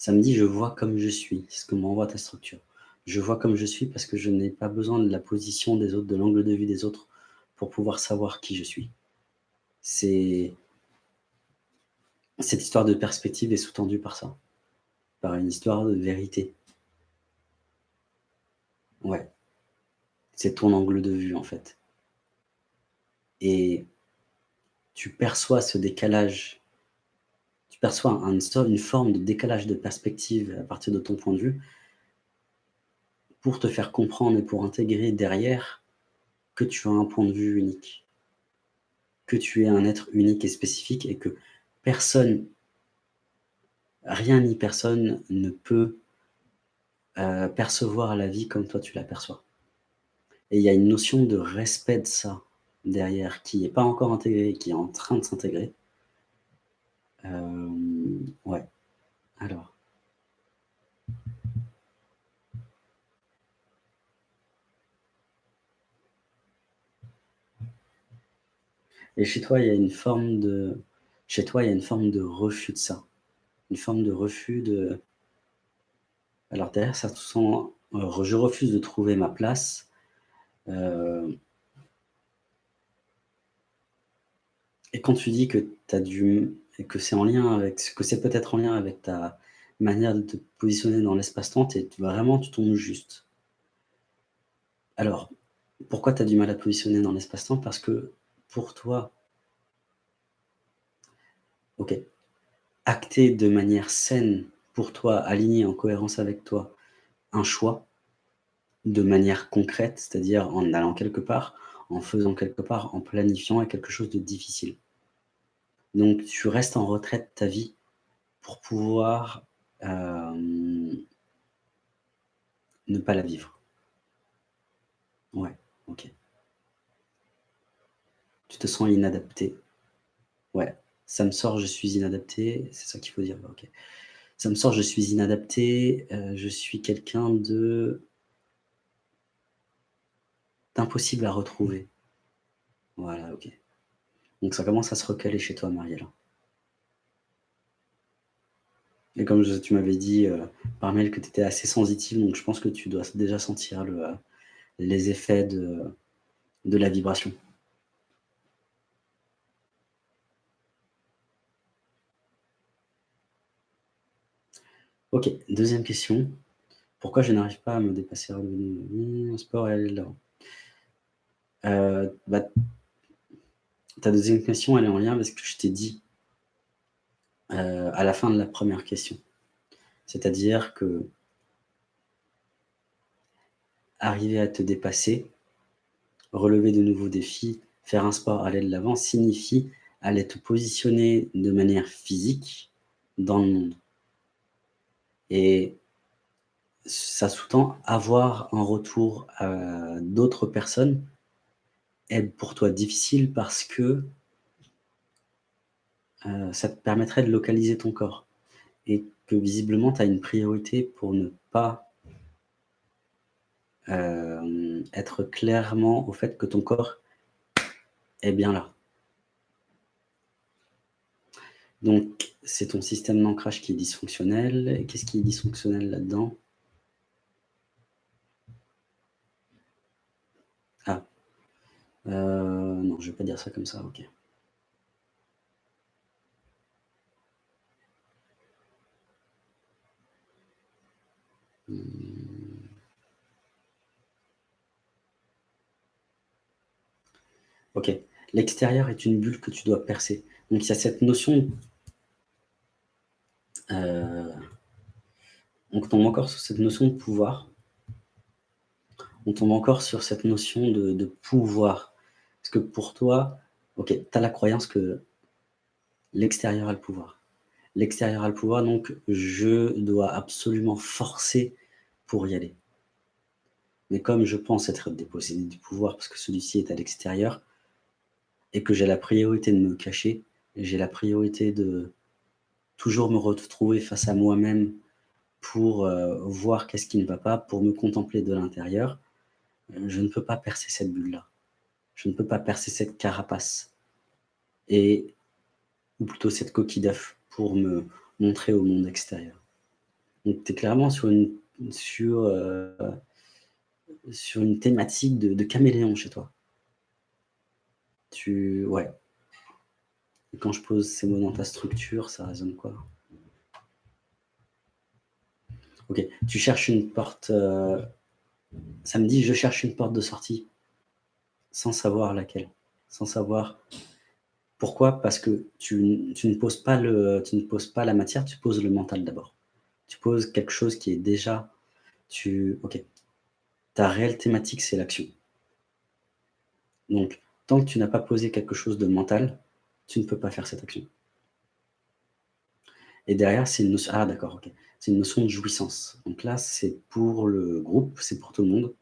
Ça me dit: «Je vois comme je suis», c'est ce que m'envoie ta structure. Je vois comme je suis parce que je n'ai pas besoin de la position des autres, de l'angle de vue des autres pour pouvoir savoir qui je suis. C'est cette histoire de perspective est sous-tendue par ça, par une histoire de vérité. Ouais. C'est ton angle de vue, en fait. Et tu perçois ce décalage, perçois un une forme de décalage de perspective à partir de ton point de vue pour te faire comprendre et pour intégrer derrière que tu as un point de vue unique. Que tu es un être unique et spécifique et que personne, rien ni personne ne peut, heu, percevoir la vie comme toi tu l'aperçois. Et il y a une notion de respect de ça derrière qui n'est pas encore intégrée, qui est en train de s'intégrer. Hem, ouais, alors et chez toi, il y a une forme de chez toi, il y a une forme de refus de ça. Une forme de refus de alors derrière ça te sent, heu, je refuse de trouver ma place, heu et quand tu dis que as du que c'est en lien avec que c'est peut-être en lien avec ta manière de te positionner dans l'espace-temps, vraiment tu tombes juste. Alors, pourquoi tu as du mal à te positionner dans l'espace-temps? Parce que pour toi OK, acter de manière saine pour toi, aligné en cohérence avec toi, un choix de manière concrète, c'est-à-dire en allant quelque part, en faisant quelque part, en planifiant est quelque chose de difficile. Donc tu restes en retrait de ta vie pour pouvoir, hem ne pas la vivre. Ouais, OK. Tu te sens inadapté. Ouais, ça me sort, je suis inadapté, c'est ça qu'il faut dire? OK. Ça me sort, je suis inadapté, heu, je suis quelqu'un de d'impossible à retrouver. Voilà, OK. Donc ça commence à se recaler chez toi, Marielle. Et comme tu m'avais dit, heu, par mail que tu étais assez sensitive, donc je pense que tu dois déjà sentir heu, les effets de la vibration. OK, deuxième question. Pourquoi je n'arrive pas à me dépasser? sport et Heu, bah ta deuxième question, elle est en lien avec ce que je t'ai dit heu, à la fin de la première question. C'est-à-dire que arriver à te dépasser, relever de nouveaux défis, faire un sport, aller de l'avant, signifie aller te positionner de manière physique dans le monde. Et ça sous-tend avoir un retour, heu, d'autres personnes est pour toi difficile parce que heu, ça te permettrait de localiser ton corps et que visiblement tu as une priorité pour ne pas hem, être clairement au fait que ton corps est bien là. Donc c'est ton système d'ancrage qui est dysfonctionnel et qu'est-ce qui est dysfonctionnel là-dedans? Ah, heu, non, je vais pas dire ça comme ça, OK. Mmh. OK. L'extérieur est une bulle que tu dois percer. Donc il y a cette notion heu, on tombe encore sur cette notion de pouvoir. On tombe encore sur cette notion de pouvoir. Parce que pour toi, OK, tu as la croyance que l'extérieur a le pouvoir. L'extérieur a le pouvoir, donc je dois absolument forcer pour y aller. Mais comme je pense être dépossédé du pouvoir parce que celui-ci est à l'extérieur et que j'ai la priorité de me cacher, j'ai la priorité de toujours me retrouver face à moi-même pour, heu, voir qu'est-ce qui ne va pas, pour me contempler de l'intérieur, heu, je ne peux pas percer cette bulle-là. Je ne peux pas percer cette carapace et ou plutôt cette coquille d'œuf pour me montrer au monde extérieur. Donc tu es clairement sur une sur, heu, sur une thématique de caméléon chez toi. Tu ouais. Et quand je pose ces mots dans ta structure, ça résonne quoi? OK, tu cherches une porte, ça me dit: «Je cherche une porte de sortie», sans savoir laquelle, sans savoir pourquoi? Parce que tu tu ne poses pas le tu ne poses pas la matière, tu poses le mental d'abord. Tu poses quelque chose qui est déjà tu OK. Ta réelle thématique, c'est l'action. Donc, tant que tu n'as pas posé quelque chose de mental, tu ne peux pas faire cette action. Et derrière, c'est une ah. C'est une notion de jouissance. Donc là, c'est pour le groupe, c'est pour tout le monde.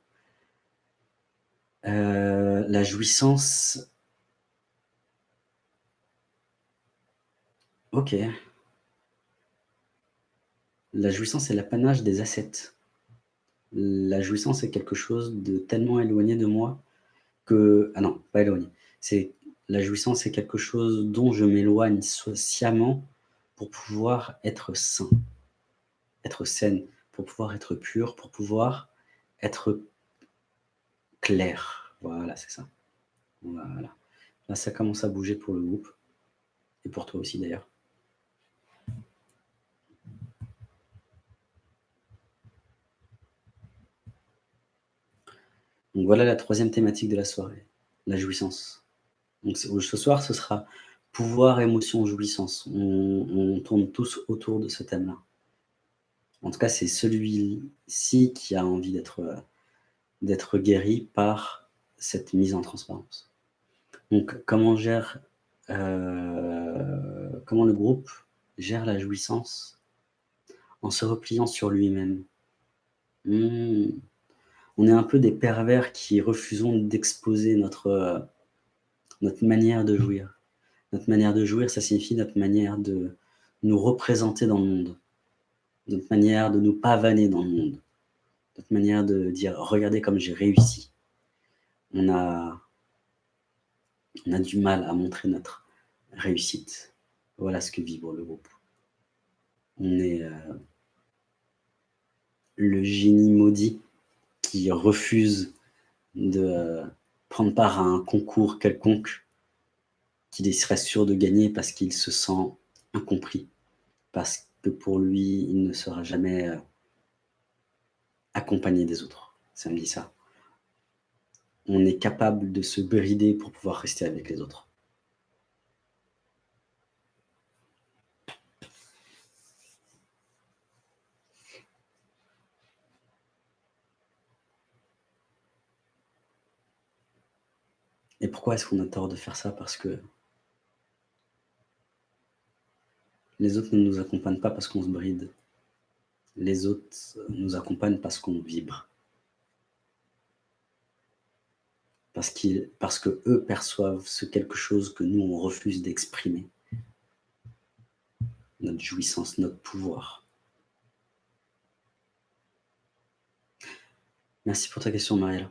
La jouissance OK. La jouissance est l'apanage des ascètes. La jouissance est quelque chose de tellement éloigné de moi que ah non, pas éloigné. C'est la jouissance est quelque chose dont je m'éloigne sciemment pour pouvoir être sain, être saine, pour pouvoir être pure, pour pouvoir être clair. Voilà, c'est ça. Voilà. Là, ça commence à bouger pour le groupe et pour toi aussi d'ailleurs. Donc voilà la troisième thématique de la soirée, la jouissance. Ce soir, ce sera pouvoir, émotion, jouissance. On on tourne tous autour de ce thème-là. En tout cas, c'est celui-ci qui a envie d'être, d'être guéri par cette mise en transparence. Donc comment gère, heu, comment le groupe gère la jouissance? En se repliant sur lui-même? Mmh. On est un peu des pervers qui refusons d'exposer notre, heu, notre manière de jouir. Notre manière de jouir, ça signifie notre manière de nous représenter dans le monde. Notre manière de nous pavaner dans le monde. Notre manière de dire: «Regardez comme j'ai réussi». On a on a du mal à montrer notre réussite. Voilà ce que vibre le groupe. On est, heu le génie maudit qui refuse de prendre part à un concours quelconque qu'il serait sûr de gagner parce qu'il se sent incompris. Parce que pour lui, il ne sera jamais, heu accompagné des autres. Ça me dit ça. On est capable de se brider pour pouvoir rester avec les autres. Et pourquoi est-ce qu'on a tort de faire ça? Parce que les autres ne nous accompagnent pas parce qu'on se bride. Les autres nous accompagnent parce qu'on vibre. Parce qu'ils parce qu'eux perçoivent ce quelque chose que nous, on refuse d'exprimer. Notre jouissance, notre pouvoir. Merci pour ta question, Marielle.